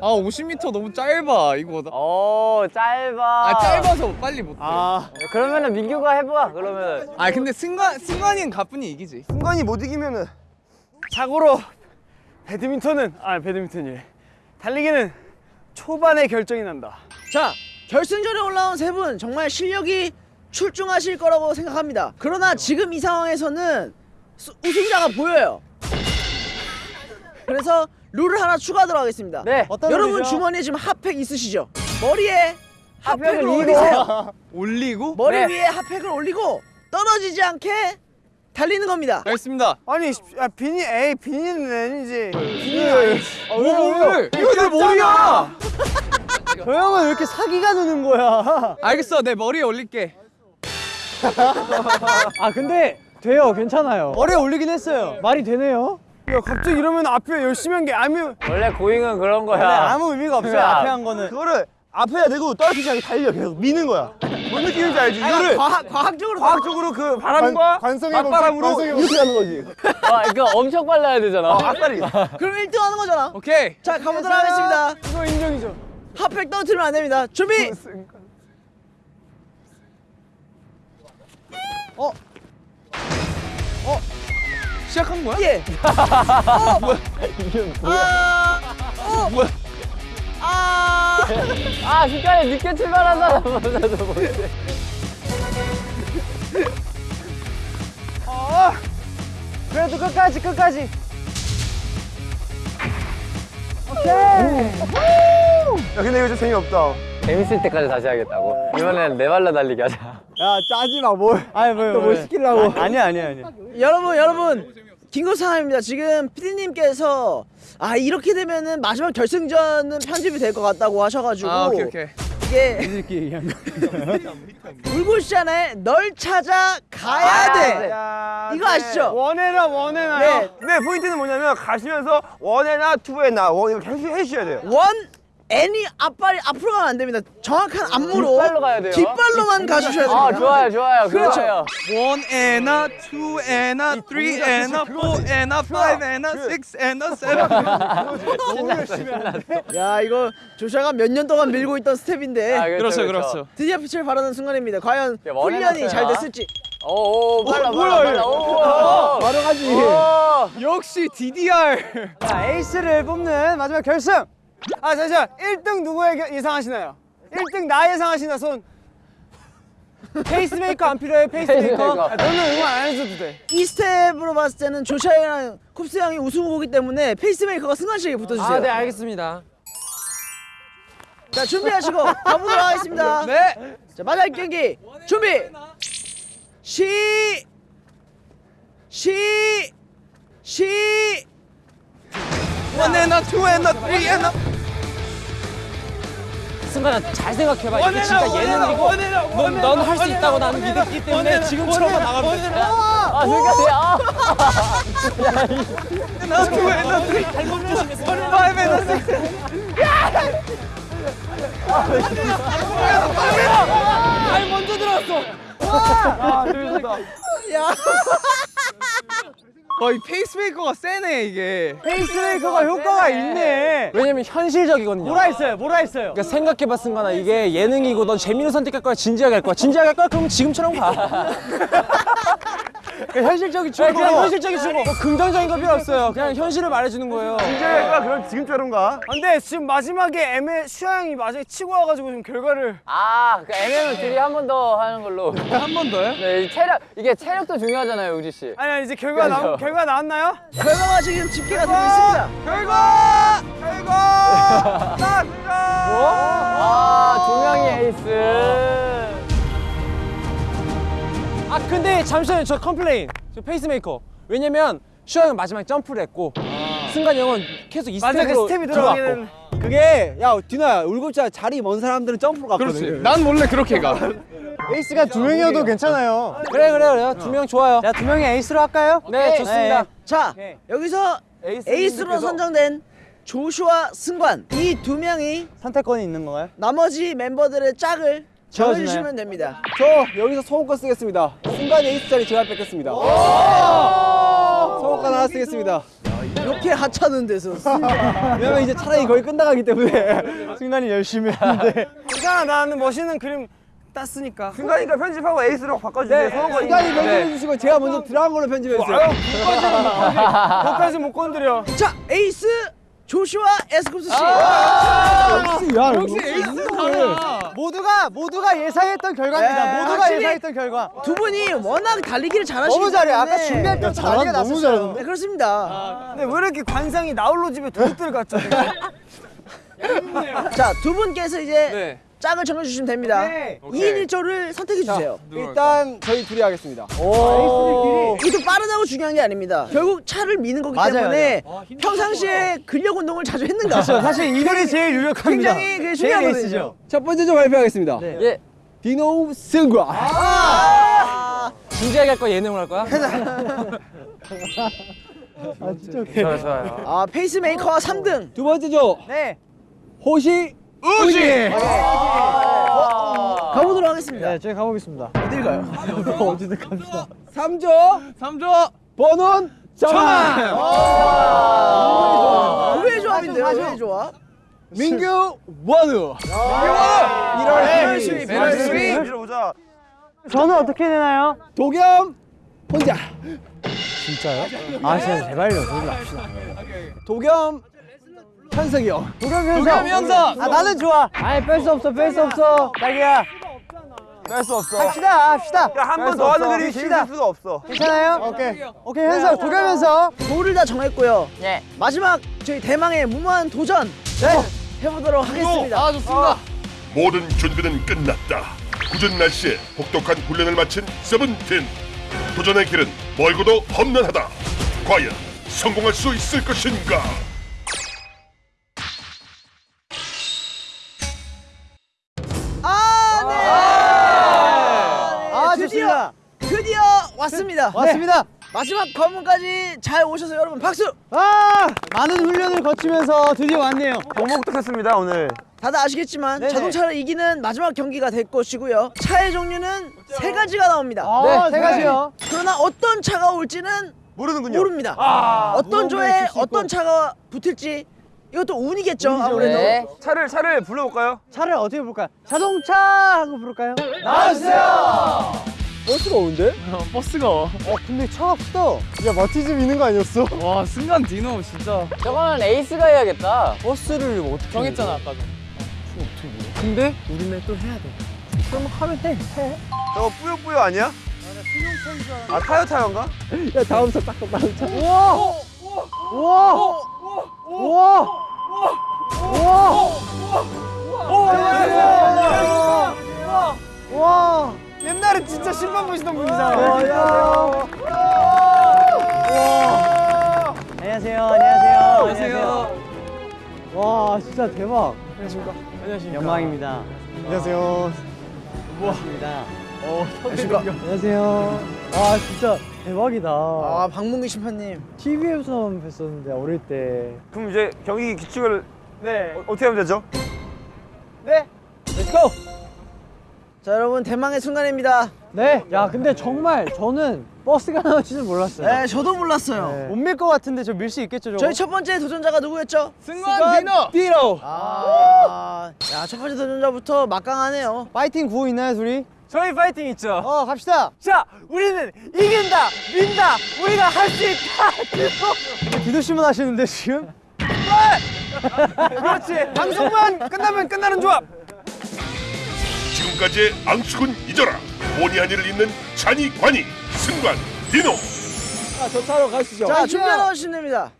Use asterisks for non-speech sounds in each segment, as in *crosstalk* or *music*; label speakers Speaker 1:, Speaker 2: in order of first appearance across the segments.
Speaker 1: 아 50m 너무 짧아 이거 나-
Speaker 2: 오 짧아.
Speaker 1: 아 짧아서 빨리 못해 아,
Speaker 2: 그러면은 민규가 해봐. 그러면은.
Speaker 1: 근데 승관 승관이는 가뿐히 이기지
Speaker 3: 승관이 못 이기면은 자고로 배드민턴은 아 배드민턴이 달리기는 초반에 결정이 난다.
Speaker 4: 자 결승전에 올라온 세 분 정말 실력이 출중하실 거라고 생각합니다. 그러나 지금 이 상황에서는 수- 우승자가 보여요. 그래서 룰을 하나 추가하도록 하겠습니다.
Speaker 2: 네.
Speaker 4: 여러분 주머니에 지금 핫팩 있으시죠? 머리에 핫팩을
Speaker 2: 핫팩을
Speaker 4: 올리세요. *laughs*
Speaker 1: 올리고
Speaker 4: 머리
Speaker 2: 네.
Speaker 4: 위에 핫팩을 올리고 떨어지지 않게 달리는 겁니다.
Speaker 1: 알겠습니다
Speaker 3: 아니 야, 비니 에이 비니는 아니지. 비니 아니지.
Speaker 1: 뭘 이거 내 머리야
Speaker 3: 저 형은 왜 이렇게 사기가 느는 거야?
Speaker 1: 알겠어 내 머리에 올릴게 *laughs*
Speaker 3: 아 근데 돼요 괜찮아요. 머리에 올리긴 했어요. 말이 되네요. 야 갑자기 이러면 앞에 열심히 한 게 아무
Speaker 2: 원래 고잉은 그런 거야.
Speaker 3: 아무 의미가 없어요.
Speaker 2: 야.
Speaker 3: 앞에 한 거는 그거를 앞에야 되고 떨어지지 않게 달려 계속 미는 거야. 뭔 느낌인지 알지? 이거를
Speaker 4: 과학, 과학적으로
Speaker 3: 과학적으로 그 바람과 맞바람으로 이렇게 하는 거지. *laughs*
Speaker 2: 아, 이거 엄청 빨라야 되잖아.
Speaker 3: 앞다리.
Speaker 4: 그럼 1등 하는 거잖아.
Speaker 1: 오케이
Speaker 4: 자 가보도록 하겠습니다.
Speaker 3: 이거 인정이죠.
Speaker 4: 핫팩 떨어뜨리면 안 됩니다. 준비.
Speaker 1: 시작한 거야?
Speaker 4: 예. *laughs* 어. 뭐야? 아. 어.
Speaker 1: 뭐야?
Speaker 4: 아.
Speaker 2: 아, 순간에 늦게 출발한 사람보다도 못해.
Speaker 3: 그래도 끝까지 끝까지. 야 근데 이거 좀 재미없다.
Speaker 2: 재밌을 때까지 다시 하겠다고. 이번엔 네 발로 달리기 하자.
Speaker 3: 야 짜지 마 뭘. 아니 뭐뭐 시키려고. 아니야 아니야 아니야.
Speaker 4: 여러분 여러분 긴급 상황입니다. 지금 PD님께서 아 이렇게 되면은 마지막 결승전은 편집이 될 것 같다고 하셔가지고
Speaker 1: 아 오케이 오케이
Speaker 4: 이게
Speaker 3: 이렇게 얘기한 거. *laughs*
Speaker 4: 울고시잖아요. 널 찾아 가야 돼. 이거 아시죠?
Speaker 3: 원해나 원해나요.
Speaker 4: 네.
Speaker 3: 네. 포인트는 뭐냐면 가시면서 원해나 투해나 원 이렇게 해주- 해주셔야 돼요.
Speaker 4: 원 애니 앞발이 앞으로 가면 안 됩니다. 정확한 안무로
Speaker 2: 뒷발로 가야 돼요.
Speaker 4: 뒷발로만 가주셔야 됩니다.
Speaker 2: 아, 좋아요, 좋아요.
Speaker 4: 그렇죠.
Speaker 2: 좋아요.
Speaker 1: One and a, two and a, three and a, four and a, five and a, six and a, seven.
Speaker 4: 야 이거 조샤가 몇 년 동안 밀고 있던 스텝인데
Speaker 2: 아,
Speaker 1: 그렇죠 그렇죠.
Speaker 4: 드디어 빛을 발하는 순간입니다. 과연
Speaker 2: 야,
Speaker 4: 훈련이. 잘 됐을지.
Speaker 2: 오, 오, 빨라,
Speaker 1: 뭐야,
Speaker 2: 빨라,
Speaker 1: 이거.
Speaker 2: 빨라. 오,
Speaker 3: 바로 가지.
Speaker 2: 오.
Speaker 1: 역시 DDR.
Speaker 3: 자, 에이스를 뽑는 마지막 결승. 아 잠시만. 1등 누구 예- 예상하시나요? 1등 나 예상하시나 손. 페이스메이커 안 필요해 페이스메이커.
Speaker 2: 페이스메이커.
Speaker 3: 아, 너는 응원 안 해줘도 돼.
Speaker 4: 이 스텝으로 봤을 때는 조슈아 형이랑 쿱스 형이 우승 후보기 때문에 페이스메이커가 승관 씨에게 붙어주세요.
Speaker 3: 아, 네, 알겠습니다.
Speaker 4: 자 준비하시고 가보도록 하겠습니다. *laughs*
Speaker 1: 네.
Speaker 4: 자 마지막 경기 준비. 시. 시. 시.
Speaker 1: One and a, two and a, three and a.
Speaker 3: 승관아 잘 생각해봐. 이게 진짜 예능이고 넌 할 수 있다고 나는 믿었기 때문에 지금처럼만 나가면 돼.
Speaker 2: 아, 순간에, 아.
Speaker 1: And a, two and a, three. Five and a, six.
Speaker 3: 아니 먼저 들어왔어.
Speaker 4: 야.
Speaker 1: 거의 페이스메이커가 세네 이게.
Speaker 3: 페이스메이커가 효과가 있네.
Speaker 5: 왜냐면 현실적이거든요.
Speaker 3: 뭐라 했어요? 뭐라 했어요?
Speaker 5: 그러니까 생각해봐 승관아 이게 예능이고 넌 재미를 선택할 거야 진지하게 할 거야 진지하게 할 거야 그럼 지금처럼 가. *laughs*
Speaker 3: 현실적인
Speaker 5: 네, 그냥. 현실적인 주고 뭐 긍정적인 거 필요 없어요. 그냥 현실을 말해주는 거예요.
Speaker 3: 진짜가 그럼 지금처럼 가. 근데 지금 마지막에 애매 슈아 형이 마지막에 치고 와가지고 지금 결과를
Speaker 2: 아, 그 애매면은 둘이 한 번 더 하는 걸로.
Speaker 1: 한 번 더요?
Speaker 2: 네, 이 체력, 이게 체력도 중요하잖아요, 우지 씨.
Speaker 3: 아니 아니 이제 결과 나
Speaker 2: 그렇죠.
Speaker 3: 결과 나왔나요?
Speaker 4: 결과가 지금 집계가 되고 있습니다.
Speaker 3: 결과! 결과! *laughs* 나
Speaker 2: 아, 두 명이 에이스.
Speaker 5: 아 근데 잠시만요. 저 complain. 저 페이스메이커. 왜냐면 슈아 형 마지막에 점프를 했고 승관 형은 계속 이
Speaker 3: 맞아 그
Speaker 5: 스텝으로
Speaker 3: 스텝이 들어가기는
Speaker 6: 그게 야 디노야 울급자. 자리 먼 사람들은 점프로 갔거든
Speaker 1: 그렇지. 난 원래 그렇게 가. *laughs*
Speaker 3: 에이스가 두 명이어도 괜찮아요.
Speaker 5: 그래 그래 그래 두명 좋아요.
Speaker 3: 자 두 명이 에이스로 할까요?
Speaker 5: 네 좋습니다.
Speaker 4: 자
Speaker 3: 오케이.
Speaker 4: 여기서
Speaker 3: 에이스
Speaker 4: 에이스로
Speaker 3: 분들께서
Speaker 4: 선정된 조슈아, 승관 이 두 명이
Speaker 3: 선택권이 있는 건가요?
Speaker 4: 나머지 멤버들의 짝을? 정해주시면 됩니다.
Speaker 6: 저 여기서 소원권 쓰겠습니다. 승관 에이스 자리 제가 뺏겠습니다. 소원권 하나 쓰겠습니다.
Speaker 4: 이렇게 하찮은 데서
Speaker 6: 왜냐면 이제 차라리 거의 끝나가기 때문에. *laughs*
Speaker 3: 승관이 열심히 했는데 승관아 *laughs* 나는 멋있는 그림 땄으니까.
Speaker 1: 승관이니까 편집하고 에이스로 바꿔주세요. 소원권
Speaker 6: 승관이 편집해 주시고 제가 먼저 들어온 걸로 편집해 주세요.
Speaker 3: 거기까지 못 건드려.
Speaker 4: 자 에이스 조슈아 에스쿱스 씨.
Speaker 6: 야, 역시 에이스
Speaker 3: 모두가 모두가 예상했던 결과입니다.
Speaker 4: 네,
Speaker 3: 모두가 예상했던 결과.
Speaker 4: 두 분이 워낙 달리기를 잘하시기
Speaker 3: 너무 잘해.
Speaker 4: 때문에.
Speaker 3: 아까 준비할 때부터 난리가 났었어요.
Speaker 4: 네, 그렇습니다.
Speaker 3: 근데 왜 이렇게 관상이 나홀로 집에 도둑들 같죠 *laughs*
Speaker 4: 자 두 분께서 이제
Speaker 5: 네.
Speaker 4: 짝을 정해주시면 됩니다.
Speaker 3: 네.
Speaker 4: 2인 1조를 선택해 주세요.
Speaker 6: 일단 저희 둘이 하겠습니다.
Speaker 4: 이도 빠르다고 중요한 게 아닙니다. 결국 차를 미는 거기
Speaker 3: 맞아요,
Speaker 4: 때문에 평상시에 근력 운동을 자주 했는가.
Speaker 3: 사실 이들이 제일 유력합니다
Speaker 4: 굉장히 중요하거든요.
Speaker 6: 첫 번째 좀 발표하겠습니다.
Speaker 5: 예.
Speaker 6: 디노 승관.
Speaker 5: 진지하게 할 거야 예능으로 할 거야? *laughs* 좋아요 좋아요.
Speaker 4: 아 페이스메이커와 3등.
Speaker 6: 두 번째죠.
Speaker 3: 네
Speaker 6: 호시
Speaker 1: 우지.
Speaker 4: 가보도록 하겠습니다.
Speaker 3: 네, 저희 가보겠습니다.
Speaker 4: 어딜 가요? *laughs*
Speaker 3: 어디든 갑시다.
Speaker 6: 3조
Speaker 1: 3조.
Speaker 6: 번원 정한.
Speaker 4: 의외의 조합인데요. 의외의 조합.
Speaker 6: 민규 원우. 1월 10일.
Speaker 1: 메르시. 보자.
Speaker 3: 저는 어떻게 되나요?
Speaker 6: 도겸 혼자.
Speaker 3: 아, 진짜 제발요. 그러지 맙시다.
Speaker 6: 도겸 현석이 형.
Speaker 3: 도겸 현석.
Speaker 1: 현석.
Speaker 3: 아, 나는 좋아. 아니, 뺄 수 없어. 뺄 수 없어. 딸기야.
Speaker 1: 뺄 수 없어.
Speaker 3: 합시다. 합시다.
Speaker 1: 한 번 더 하는 그림이 재밌을 수가 없어.
Speaker 3: 괜찮아요? 오케이. 오케이, 현석. 도겸 현석.
Speaker 4: 돌을 다 정했고요. 마지막 저희 대망의 무모한 도전 해보도록 하겠습니다.
Speaker 5: 아 좋습니다.
Speaker 7: 모든 준비는 끝났다. 굳은 날씨에 혹독한 훈련을 마친 세븐틴. 도전의 길은 멀고도 험난하다. 과연 성공할 수 있을 것인가?
Speaker 4: 왔습니다.
Speaker 3: 왔습니다.
Speaker 4: 마지막 관문까지 잘 오셔서 여러분 박수.
Speaker 3: 아, 많은 훈련을 거치면서 드디어 왔네요.
Speaker 1: 복복했습니다 오늘.
Speaker 4: 다들 아시겠지만
Speaker 3: 네네.
Speaker 4: 자동차를 이기는 마지막 경기가 될 것이고요. 차의 종류는 세 가지가 나옵니다.
Speaker 3: 아, 세 가지요.
Speaker 4: 그러나 어떤 차가 올지는
Speaker 1: 모르는군요.
Speaker 4: 모릅니다.
Speaker 3: 아,
Speaker 4: 어떤 조에 어떤 차가 붙을지 이것도 운이겠죠. 아무래도.
Speaker 2: 네.
Speaker 1: 차를 차를 불러볼까요?
Speaker 3: 차를 어떻게 부를까요? 자동차 하고 부를까요?
Speaker 6: 버스가 오는데?
Speaker 1: 버스가.
Speaker 3: 어, 근데 차가 크다. 야, 마티즈 미는 거 아니었어?
Speaker 1: 와 승관 디노 진짜.
Speaker 2: 저거는 에이스가 해야겠다.
Speaker 3: 버스를 어떻게
Speaker 5: 정했잖아 아까 전.
Speaker 3: 근데 우리는 또 해야 돼. 그럼 하면 돼. 해.
Speaker 1: 저거 뿌요뿌요 아니야? 아 타요 타요인가?
Speaker 6: 야 다음 차 딱, 다음 차.
Speaker 3: 우와! 우와! 우와! 우와! 우와! 옛날에 진짜 신발 보시던 분이잖아요. 안녕하세요. 안녕하세요. 안녕하세요. 와, 진짜 대박. 안녕하십니까. 안녕하십니까. 영광입니다. 안녕하세요. 반갑습니다. 안녕하세요. 와, 진짜 대박이다.
Speaker 4: 아 박문기 심판님.
Speaker 3: TV에서만 뵀었는데 어릴 때.
Speaker 1: 그럼 이제 경기 규칙을
Speaker 3: 네.
Speaker 1: 어, 어떻게 하면 되죠?
Speaker 3: 네.
Speaker 4: let's go. 자 여러분 대망의 순간입니다.
Speaker 3: 네. 야, 근데 정말 저는 버스가 나올 줄은 몰랐어요.
Speaker 4: 네 저도 몰랐어요.
Speaker 3: 못 밀 것 같은데 저 밀 수 있겠죠, 저거?
Speaker 4: 저희 첫 번째 도전자가 누구였죠?
Speaker 1: 승관 디노.
Speaker 6: 디노.
Speaker 4: 아, 야 첫 번째 도전자부터 막강하네요.
Speaker 3: 파이팅 구호 있나요, 둘이?
Speaker 1: 저희 파이팅 있죠.
Speaker 3: 어, 갑시다. 자, 우리는 이긴다, 민다, 우리가 할 수 있다. 디노 씨만 하시는데 지금?
Speaker 1: 그렇지. 방송만 끝나면 끝나는 조합.
Speaker 7: 지금까지의 앙숙은 잊어라. 본의 아니를 잇는 찬이 관이 승관 디노.
Speaker 6: 자, 저 차로 가시죠.
Speaker 4: 자 준비하러 오시면 됩니다.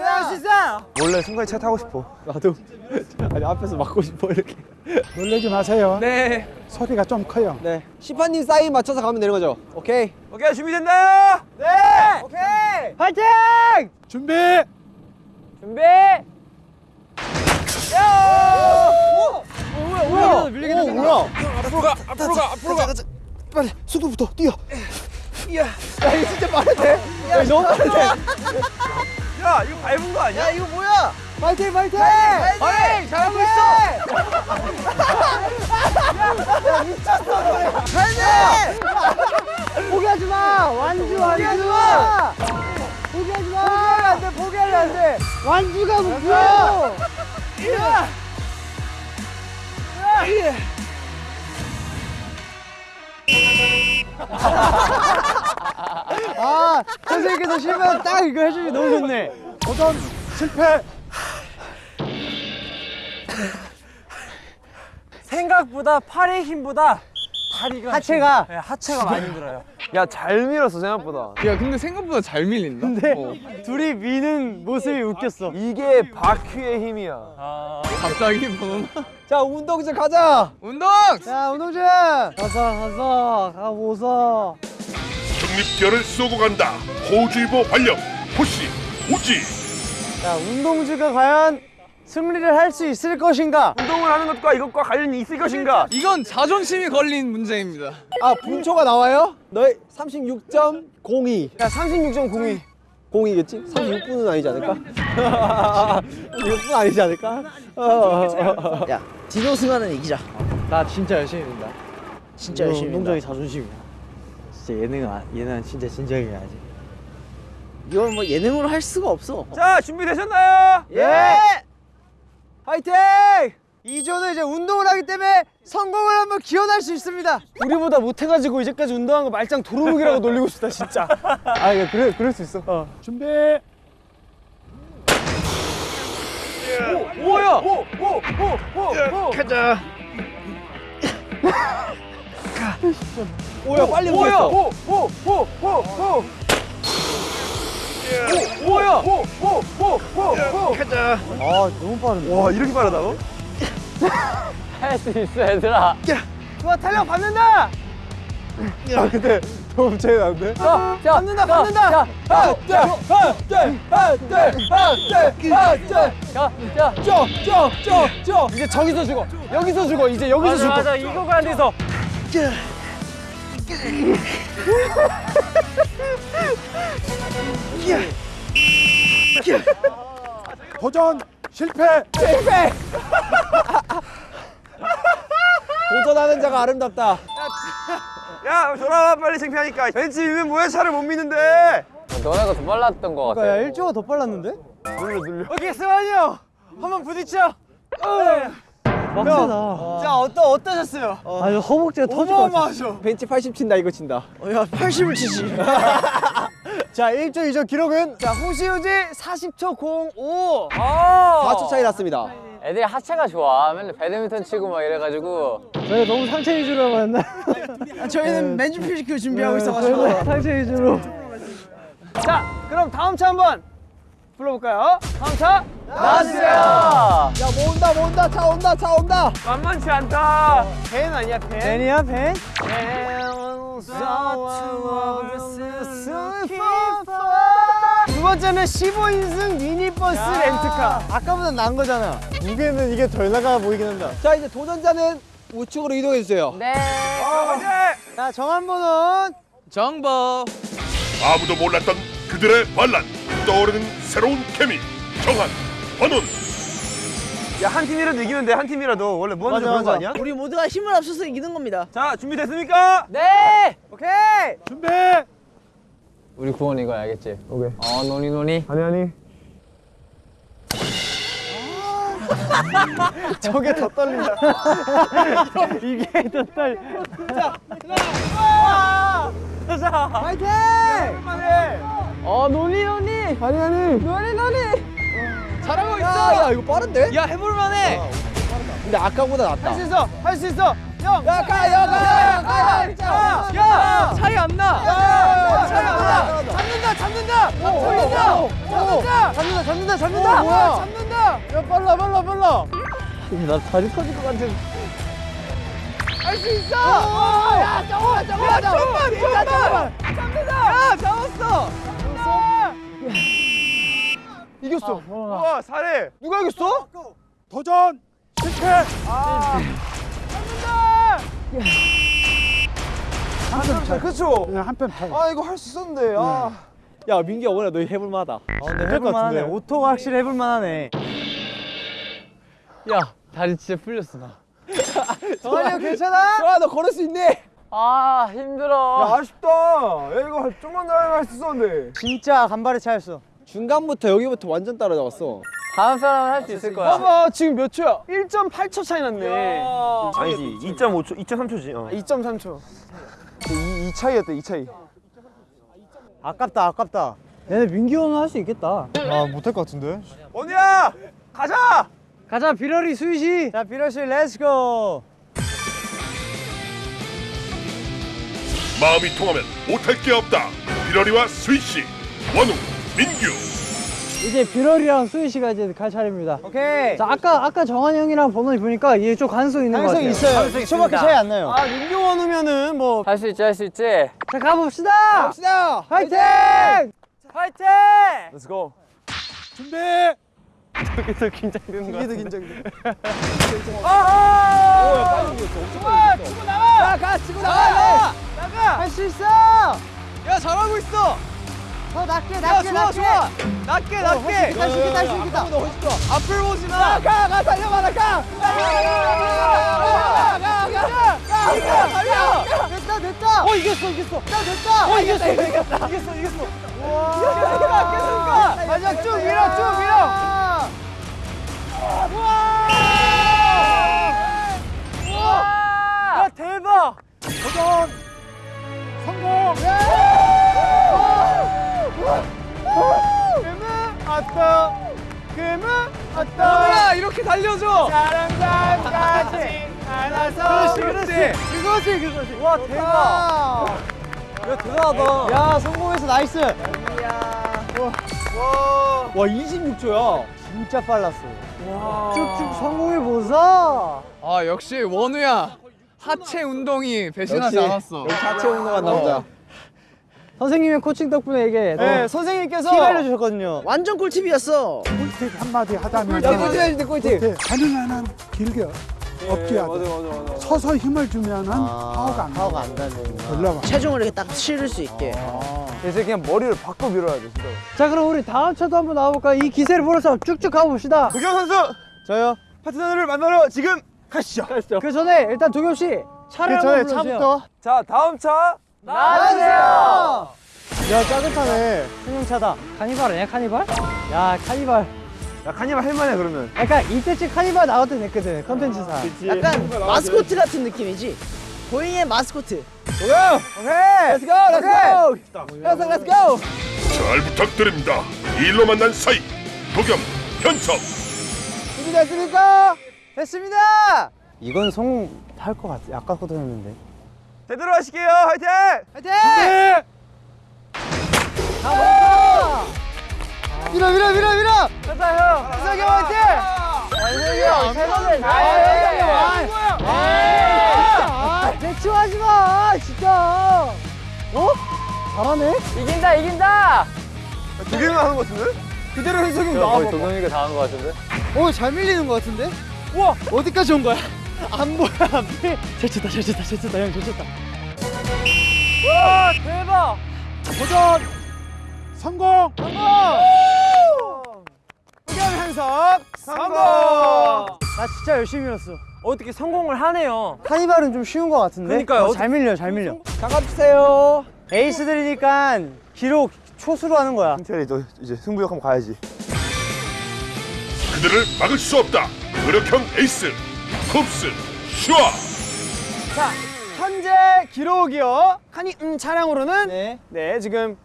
Speaker 3: 할수 있어.
Speaker 1: 원래 승관이 차 타고 싶어.
Speaker 6: 나도. *laughs* 아니 앞에서 막고 싶어 이렇게. *laughs*
Speaker 8: 놀라지 마세요.
Speaker 1: 네.
Speaker 8: 소리가 좀 커요.
Speaker 6: 네. 시파님 사인 맞춰서 가면 되는 거죠. 오케이.
Speaker 1: 오케이 준비됐나요?
Speaker 3: 네. 오케이. 파이팅!
Speaker 8: 준비.
Speaker 2: 준비.
Speaker 3: 뭐야? 밀리게
Speaker 6: 오 뭐야?
Speaker 5: 앞으로 가 앞으로 가 앞으로 가.
Speaker 6: 빨리速度부터 뛰어.
Speaker 1: 야 이거 밟은 거
Speaker 3: 파이팅 파이팅!
Speaker 1: 어이 잘하고 있어.
Speaker 3: 포기하지 마! 완주 완주! 포기하지 마! 포기하면 안 돼, 포기하면 안 돼! 완주가 목표 야! 아, 선생님께서 실패한 딱 이거 해주니 너무 좋네.
Speaker 8: 도전 실패.
Speaker 5: 생각보다 팔의 힘보다 다리가
Speaker 3: 하체가
Speaker 5: 힘- 네, 하체가 많이 힘들어요.
Speaker 6: 야 잘 밀었어 생각보다.
Speaker 1: 야 근데 생각보다 잘 밀린다.
Speaker 3: 근데 둘이 미는 모습이 웃겼어.
Speaker 6: 이게 바퀴의 힘이야.
Speaker 1: 갑자기 번호. *laughs*
Speaker 6: 자 운동장 가자.
Speaker 1: 운동.
Speaker 3: 자, 운동장! 가서, 가서, 가보소.
Speaker 7: 중립기어를 쏘고 간다. 호주이보 발령. 호시 우지.
Speaker 3: 자, 운동주가 과연 승리를 할 수 있을 것인가?
Speaker 6: 운동을 하는 것과 이것과 관련이 있을 것인가?
Speaker 1: 이건 자존심이 걸린 문제입니다.
Speaker 6: 아 분초가 나와요? 너의 36.02.
Speaker 3: 야, 36.02.
Speaker 6: 0이겠지? 36분은 아니지 않을까? *laughs* 36분 아니지 않을까? *laughs*
Speaker 4: 야 디노 승하는 이기자
Speaker 3: 나 진짜 열심히 민다.
Speaker 4: 진짜 열심히
Speaker 3: 운동적이
Speaker 4: 한다.
Speaker 3: 자존심이야. 진짜 예능은, 아- 얘는 진짜 진지하게 해야지.
Speaker 4: 이건 뭐 예능으로 할 수가 없어
Speaker 6: 자 준비되셨나요?
Speaker 3: 예!
Speaker 6: 화이팅!
Speaker 3: 이조는 이제 운동을 하기 때문에 성공을 한번 기원할 수 있습니다. 우리보다 못해가지고 이제까지 운동한 거 말짱 도루묵이라고 놀리고 싶다 진짜. *laughs* 아 이거 그래 그럴 수 있어. 어.
Speaker 8: 준비.
Speaker 6: 뭐야?
Speaker 4: 가자
Speaker 6: 뭐야 빨리 뭐야? 오, 오, 오, 오, 오. 오, 뭐야? 오, 오, 오, 오, 오.
Speaker 4: 가자
Speaker 3: 아 너무 빠른데.
Speaker 6: 와 이렇게 빠르다고? *laughs*
Speaker 2: 할 수 있어 얘들아.
Speaker 3: 좋아 탄력 받는다.
Speaker 6: 아 근데 너무 차이 나는데?
Speaker 2: 자, 자,
Speaker 3: 받는다 받는다.
Speaker 2: 자,
Speaker 6: 둘, 하나, 둘, 하나, 둘, 하나, 둘.
Speaker 2: 자, 자.
Speaker 6: 쪄, 쪄, 쪄, 쪄.
Speaker 3: 이제 저기서 죽어. 여기서 죽어. 이제 여기서
Speaker 5: 맞아
Speaker 3: 죽어.
Speaker 5: 맞아 이거가 안 돼서
Speaker 8: 도전 실패. *laughs*
Speaker 6: 도전하는 자가 아름답다. 야, 돌아와 빨리 창피하니까. 벤치 위면 뭐야 차를 못 미는데.
Speaker 2: 너네가 더 빨랐던 것 같아.
Speaker 3: 야 1조가 더 빨랐는데?
Speaker 6: 눌러 눌러.
Speaker 3: 오케이 승환이 형 한번 부딪혀. 빡세다. 자 어떠 어떠셨어요? 아 이거 허벅지가 터질 것 같아.
Speaker 6: 벤치 80 친다 이거 친다.
Speaker 4: 어, 야 80을 치지 *laughs*
Speaker 3: 자 1조 2조 기록은 자 호시우지 40초 05.
Speaker 5: 아
Speaker 6: 4초 차이 났습니다.
Speaker 2: 애들이 하체가 좋아. 맨날 배드민턴 치고 막 이래가지고.
Speaker 3: 저희가 너무 상체 위주로 했나?
Speaker 4: 아, 저희는 맨주 뮤지컬 준비하고 있어가지고
Speaker 3: 상체 위주로. 자 그럼 다음 차 한번 불러볼까요? 다음 차 나와주세요.
Speaker 6: 야, 모은다, 모은다, 차 온다, 차 온다.
Speaker 5: 만만치 않다.
Speaker 3: 벤 아니야 벤? 벤이야 벤? 두 번째는 15인승 미니버스 렌트카 아까보다 나은 거잖아 무게는 이게 덜 나가 보이긴 한다
Speaker 6: 자, 이제 도전자는 우측으로 이동해 주세요.
Speaker 2: 네.
Speaker 3: 자 정한 번은
Speaker 1: 정보.
Speaker 7: 아무도 몰랐던 그들의 반란. 떠오르는 새로운 케미. 정한, 번원.
Speaker 6: 야, 한 팀이라도 이기면 돼. 한 팀이라도. 원래
Speaker 3: 맞아,
Speaker 6: 그런 거. 아니야?
Speaker 4: 우리 모두가 힘을 합쳐서 이기는 겁니다
Speaker 6: 자, 준비됐습니까?
Speaker 2: 네.
Speaker 3: 오케이
Speaker 8: 준비.
Speaker 2: 우리 구원 이거 알겠지? 오케이. 어, 노니 노니.
Speaker 6: 아니, 아니. *laughs*
Speaker 3: 저게 더 떨린다 *laughs* 이게 더 떨. 자, 파이팅!
Speaker 2: 어, 노니 노니.
Speaker 3: 아니 아니.
Speaker 2: 노니 노니.
Speaker 3: 잘하고
Speaker 6: 야, 야, 이거 빠른데?
Speaker 3: 야 해볼만해.
Speaker 6: 근데 아까보다 낫다.
Speaker 3: 할 수 있어. 할 수 있어. 형.
Speaker 6: 야, 가, 야, 가, 야, 가, 야,
Speaker 3: 야, 야, 차이 안 나. 야, 차이 안 나. 잡는다, 잡는다. 잡는다. 잡는다. 잡는다, 잡는다, 잡는다. 뭐야? 잡는다. 야, 빨라, 빨라, 빨라. 나 다리 터질 것 같은. 할수 있어. 야, 잠깐만, 잠깐만, 잠깐만, 잠깐만. 잡는다. 야, 잡았어. 잡았어. 이겼어.
Speaker 6: 우와, 잘해.
Speaker 3: 누가 이겼어?
Speaker 8: 도전 실패.
Speaker 6: 그쵸?
Speaker 8: 그냥 한편 타.
Speaker 6: 아, 이거 할 수 있었는데. 아. 야, 민기야, 오늘 너 해볼 만하다.
Speaker 3: 해볼 만하네. 오토가 확실히 해볼 만하네.
Speaker 2: 야 다리 진짜 풀렸어 나. *laughs*
Speaker 3: 정한이 형 괜찮아? 정아 너 걸을 수 있니?
Speaker 2: 아 힘들어.
Speaker 3: 아쉽다. 야, 이거 좀만 더 할수 있었는데. 진짜 간발의 차였어.
Speaker 6: 중간부터 여기부터 완전 따라잡았어.
Speaker 2: 다음 사람은 할 수 있을 거야.
Speaker 3: 봐봐 지금 몇 초야? 1.8초 차이 났네.
Speaker 9: 아니지 2.5초 2.3초지 어.
Speaker 3: 2.3초.
Speaker 6: 이, 이 차이였다 이 차이.
Speaker 3: 아깝다 아깝다. 얘네 민기 형은 할 수 있겠다.
Speaker 6: 아 못할 것 같은데.
Speaker 9: 원우야 가자
Speaker 3: 가자 비러리 수이시. 자 비러리 씨 let's go.
Speaker 7: 마음이 통하면 못할 게 없다. 비러리와 스위씨, 원우,
Speaker 3: 이제 비러리랑 수희 씨가 이제 갈 차례입니다. 오케이. 자 아까 아까 정한이 형이랑 버논이 보니까 이게 좀 가능성 있는 것 같아요.
Speaker 2: 가능성 있습니다.
Speaker 3: 차이 안 나요.
Speaker 5: 아 민규 원우면은 뭐
Speaker 2: 할 수 있지 할 수 있지.
Speaker 3: 자 가봅시다. 갑시다. 화이팅!
Speaker 5: 화이팅!
Speaker 9: Let's go
Speaker 8: 준비.
Speaker 9: 계속 긴장되는 거 같은데
Speaker 6: 긴장돼. *laughs*
Speaker 3: 나가 치고 나가. 나가. 할 수 있어.
Speaker 1: 야 잘하고 있어.
Speaker 3: 더 낮게
Speaker 1: 야
Speaker 3: 낮게
Speaker 1: 좋아
Speaker 3: 낮게.
Speaker 1: 좋아. 낮게 낮게.
Speaker 3: 있다 수 있다 수 있다.
Speaker 1: 앞을 보지 마.
Speaker 3: 가가 달려봐 나 가. 가가가가가 달려. 됐다 됐다. 어 이겼어 이겼어. 나 됐다. 어 이겼어 이겼다. 이겼어 이겼어. 와. 마지막 쭉 밀어 쭉 밀어.
Speaker 5: 야 대박!
Speaker 8: 도전. 성공.
Speaker 3: 아따 그무 아따
Speaker 1: 원우야 이렇게 달려줘.
Speaker 3: 사랑감까지 안아서
Speaker 1: 그렇지 그렇지.
Speaker 3: 그거지 그거지 와 대박
Speaker 5: 야 대단하다.
Speaker 3: 야 성공해서 nice 와 26초야 진짜 빨랐어 쭉쭉 성공해 보자
Speaker 1: 아 역시 원우야. 하체 운동이 배신하지
Speaker 6: 역시.
Speaker 1: 않았어.
Speaker 6: 하체 운동한 남자.
Speaker 3: 선생님의 코칭 덕분에 이게 네 선생님께서 팁 알려주셨거든요.
Speaker 4: 완전 꿀팁이었어.
Speaker 8: 꿀팁 한마디 하자면
Speaker 3: 야 꿀팁 해주세요 꿀팁
Speaker 8: 네, 가능한 한 길게 없게 하자. 서서 힘을 주면은 파워가 안 나와.
Speaker 6: 안 닿는.
Speaker 8: 올라와.
Speaker 4: 체중을 이렇게 딱 실을 수 있게.
Speaker 9: 이제 그냥 머리를 바꿔 밀어야 돼 진짜
Speaker 3: 자 그럼 우리 다음 차도 한번 나와볼까 이 기세를 몰아서 쭉쭉 가봅시다.
Speaker 9: 도겸 선수!
Speaker 3: 저요?
Speaker 9: 파트너를 만나러 지금 가시죠.
Speaker 3: 그 전에 일단 도겸 씨 차를 한번 불러주세요.
Speaker 5: 자 다음 차
Speaker 3: 나와주세요! 야 짜릿하네. 승용차다. 카니발 아니야 카니발? 야 카니발.
Speaker 9: 야 카니발 할만해 그러면.
Speaker 3: 약간 이때쯤 카니발 나올 때 됐거든 컨텐츠상.
Speaker 4: 약간 마스코트 같은 느낌이지. Going의 마스코트.
Speaker 3: 오케이! 렛츠고 렛츠고 렛츠고 렛츠고
Speaker 7: 잘 부탁드립니다. 이 일로 만난 사이 도겸, 현섭.
Speaker 3: 준비됐습니까? 됐습니다! 이건 성공할 것 같아. 아까 것도 했는데
Speaker 9: 제대로 하실게요 화이팅
Speaker 3: 화이팅! 가 밀어 밀어 밀어 밀어
Speaker 5: 가자 형.
Speaker 3: 현석이 형 화이팅! 현석이 형 최선을 다 해 대충 하지 마 진짜 어? 잘하네
Speaker 2: 이긴다 이긴다.
Speaker 9: 도겸이 하는 거 같은데?
Speaker 3: 그대로 현석이 형 나와봐
Speaker 2: 도겸이가 다한거 같은데.
Speaker 3: 오, 잘 밀리는 것 같은데? 우와! 어디까지 온 거야? 안 보여, 안 보여. 잘 쳤다, 잘 쳤다, 잘 쳤다, 형, 잘 쳤다.
Speaker 5: 와 대박!
Speaker 8: 도전. 성공.
Speaker 5: 도겸 현석 성공!
Speaker 3: 나 진짜 열심히 밀었어.
Speaker 5: 어떻게 성공을 하네요.
Speaker 3: 카니발은 좀 쉬운 것 같은데?
Speaker 5: 그러니까요.
Speaker 3: 어, 잘 밀려, 잘 밀려. 잠깐주세요. 에이스들이니까 기록 초수로 하는 거야.
Speaker 9: 승철이 너 이제 승부욕 한번 가야지
Speaker 7: 그들을 막을 수 없다. 노력형 에이스 쿱스 슈아.
Speaker 5: 자 현재 기록이요. 카니 음 차량으로는
Speaker 3: 네.
Speaker 5: 네 지금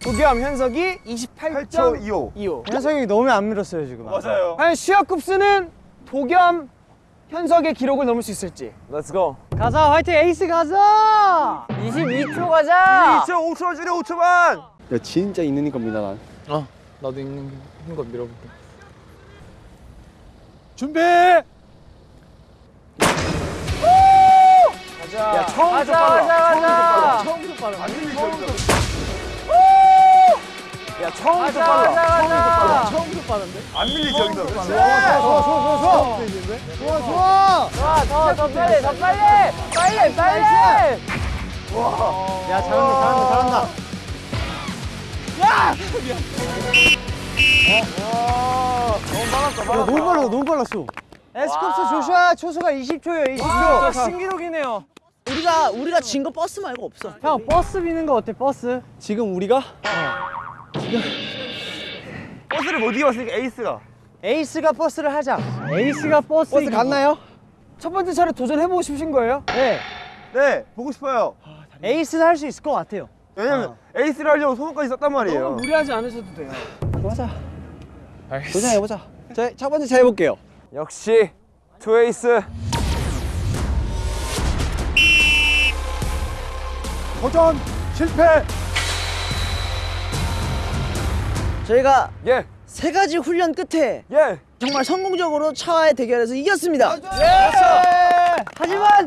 Speaker 5: 도겸 현석이 28초
Speaker 9: 8초 25
Speaker 5: 25.
Speaker 3: 현석이 너무 안 밀었어요, 지금.
Speaker 9: 맞아요
Speaker 5: 과연 시합급수는 도겸 현석의 기록을 넘을 수 있을지.
Speaker 9: Let's go
Speaker 3: 가자, 화이팅, 에이스 가자!
Speaker 2: 22초 가자.
Speaker 9: 2초 5초 줄여 5초만
Speaker 6: 야 진짜 있는 겁니다 난.
Speaker 1: 나도 있는 거 밀어볼게.
Speaker 8: 준비.
Speaker 5: 야 처음부터
Speaker 2: 가자
Speaker 5: 빨라.
Speaker 2: 가자 가자.
Speaker 5: 처음부터 빨라. 야 처음부터
Speaker 2: 가자
Speaker 5: 빨라.
Speaker 2: 가자 가자.
Speaker 3: 처음부터 빠른데?
Speaker 9: 안 밀리지 여기서
Speaker 3: 좋아, 좋아, 좋아, 좋아. 좋아, 좋아.
Speaker 2: 좋아 더 더 빨리 더 빨리 빨리 빨리.
Speaker 3: 야, 잘한다, 잘한다, 잘한다. 야! 너무 빨랐어, 너무 빨랐어. 에스쿱스 조슈아 초수가 20초예요 20초
Speaker 5: 신기록이네요.
Speaker 4: 우리가 우리가 진 거 버스 말고 없어.
Speaker 3: 형 버스 미는 거 어때 버스?
Speaker 6: 지금 우리가
Speaker 9: 버스를 못 이겼으니까 에이스가.
Speaker 3: 에이스가 버스를 하자 에이스가 버스
Speaker 6: 버스 갔나요?
Speaker 3: 첫 번째 차례 도전해 보고 싶으신 거예요? 네
Speaker 9: 네, 보고 싶어요.
Speaker 3: 에이스는 할 수 있을 것 같아요
Speaker 9: 왜냐면 에이스를 하려고 소원까지 썼단 말이에요.
Speaker 3: 무리하지 않으셔도 돼요
Speaker 6: 맞아. 도전해 보자. 자, 첫 번째 차 해 볼게요.
Speaker 5: 역시 two 에이스.
Speaker 8: 도전 실패.
Speaker 4: 저희가
Speaker 5: 예.
Speaker 4: 세 가지 훈련 끝에
Speaker 5: 예.
Speaker 4: 정말 성공적으로 차와의 대결에서 이겼습니다.
Speaker 3: 하지만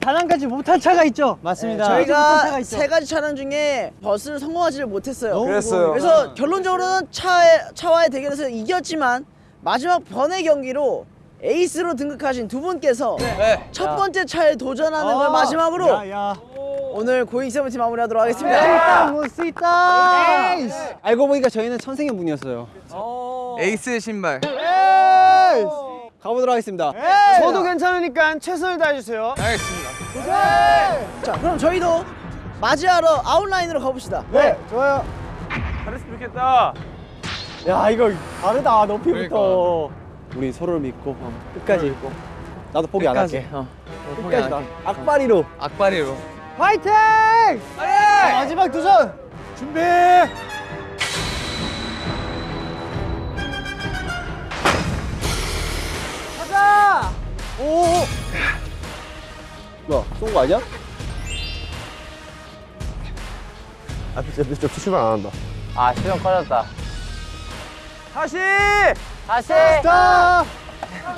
Speaker 3: 단 한 가지 못한 차가 있죠 맞습니다
Speaker 4: 저희가 세 가지 차량 중에 버스를 성공하지를 못했어요.
Speaker 5: 그랬어요.
Speaker 4: 그래서 결론적으로는 차의, 차와의 대결에서 이겼지만 마지막 번의 경기로 에이스로 등극하신 두 분께서 첫 번째 차에 도전하는 걸 마지막으로
Speaker 3: 야 야
Speaker 4: 오늘 Going Seventeen 마무리하도록 하겠습니다.
Speaker 3: 일단 멋있다 에이스
Speaker 6: 알고 보니까 저희는 천생연분이었어요.
Speaker 1: 에이스 신발.
Speaker 6: 가보도록 하겠습니다.
Speaker 3: 져도 괜찮으니까 최선을 다해주세요
Speaker 1: 알겠습니다.
Speaker 4: 자, 그럼 저희도 맞이하러 아웃라인으로 가봅시다.
Speaker 3: 네 좋아요
Speaker 9: 잘했으면 좋겠다.
Speaker 6: 야 이거 다르다 높이부터. 우리 서로를 믿고 어, 끝까지 믿고. 나도 포기 안 할게. 어. 끝까지 나. 악바리로.
Speaker 1: 악바리로.
Speaker 3: 화이팅! 자, 마지막 도전
Speaker 8: 준비.
Speaker 3: 가자
Speaker 6: 오. 뭐야 쏜거 아니야?
Speaker 9: 아, 진짜 진짜 출발 안 한다.
Speaker 2: 아 시동 꺼졌다.
Speaker 9: 다시!
Speaker 2: 다시.
Speaker 6: 자.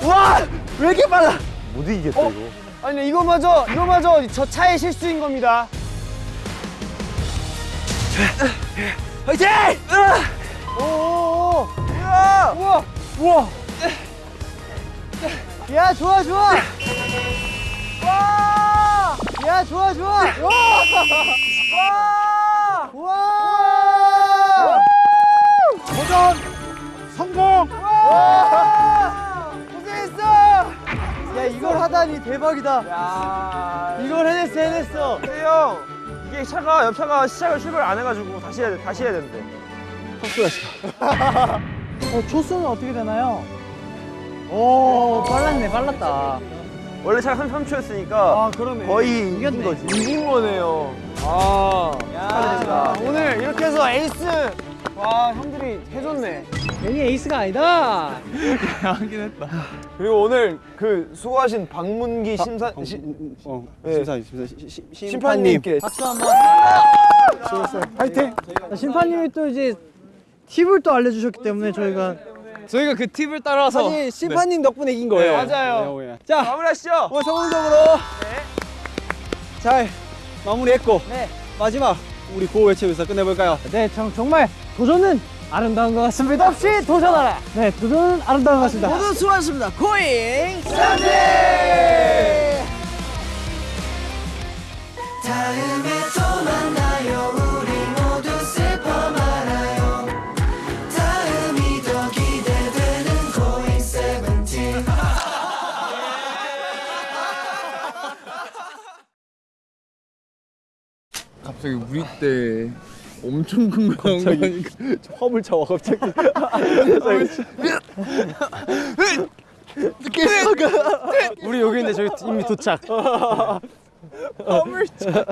Speaker 6: 와! 왜 이렇게 빨라?
Speaker 9: 못 이기겠다 이거.
Speaker 3: 아니 이거마저 이거마저 저 차의 실수인 겁니다
Speaker 6: 화이팅!
Speaker 3: 오오오 우와 우와 우와 야 좋아 좋아 와 야 좋아 좋아 와 와!
Speaker 8: 도전 성공.
Speaker 3: 고생했어 야 이걸 하다니 대박이다 이걸 해냈어 해냈어
Speaker 9: 근데 형, 이게 차가 옆 차가 시작을 출발 안 해가지고 다시 해야 돼, 다시 해야 되는데. *laughs*
Speaker 3: 어 초수는 어떻게 되나요? 오 빨랐네 빨랐다
Speaker 9: 원래 차가 33초였으니까
Speaker 3: 아 그러네
Speaker 9: 거의 이긴
Speaker 3: 이겼네.
Speaker 9: 거지.
Speaker 5: 이긴 거네요. 아.
Speaker 3: 야, 오늘 이렇게 해서 에이스 와 형들이 해줬네 괜히 에이스가 아니다 *laughs*
Speaker 1: 하긴 했다.
Speaker 5: 그리고 오늘 그 수고하신 박문기 심사
Speaker 6: 어,
Speaker 5: 시,
Speaker 6: 어,
Speaker 5: 네.
Speaker 6: 심사 심사 시- 시- 심판님.
Speaker 5: 심판님께
Speaker 3: 박수 한번
Speaker 8: 화이팅.
Speaker 3: 심판님이 또 이제 팁을 또 알려주셨기 때문에 저희가
Speaker 1: 저희가 그 팁을 따라서
Speaker 6: 사실 심판님 덕분에 이긴 거예요.
Speaker 3: 네, 맞아요.
Speaker 6: 네. 자,
Speaker 9: 마무리하시죠.
Speaker 6: 오늘 성공적으로 잘 마무리했고
Speaker 3: 네.
Speaker 6: 마지막 우리 구호 외치면서 끝내볼까요?
Speaker 3: 네 정, 정말 도전은 아름다운 것 같습니다. 없이 도전하라. 네 도전은 아름다운 것 같습니다.
Speaker 4: 모두 수고하셨습니다. 고잉
Speaker 10: 다음
Speaker 1: 때 엄청 큰 거 나온 거니까 *laughs*
Speaker 6: 화물 차와 갑자기.
Speaker 3: 아, 우리 여기 있는데 저기 이미 도착. 화물 차.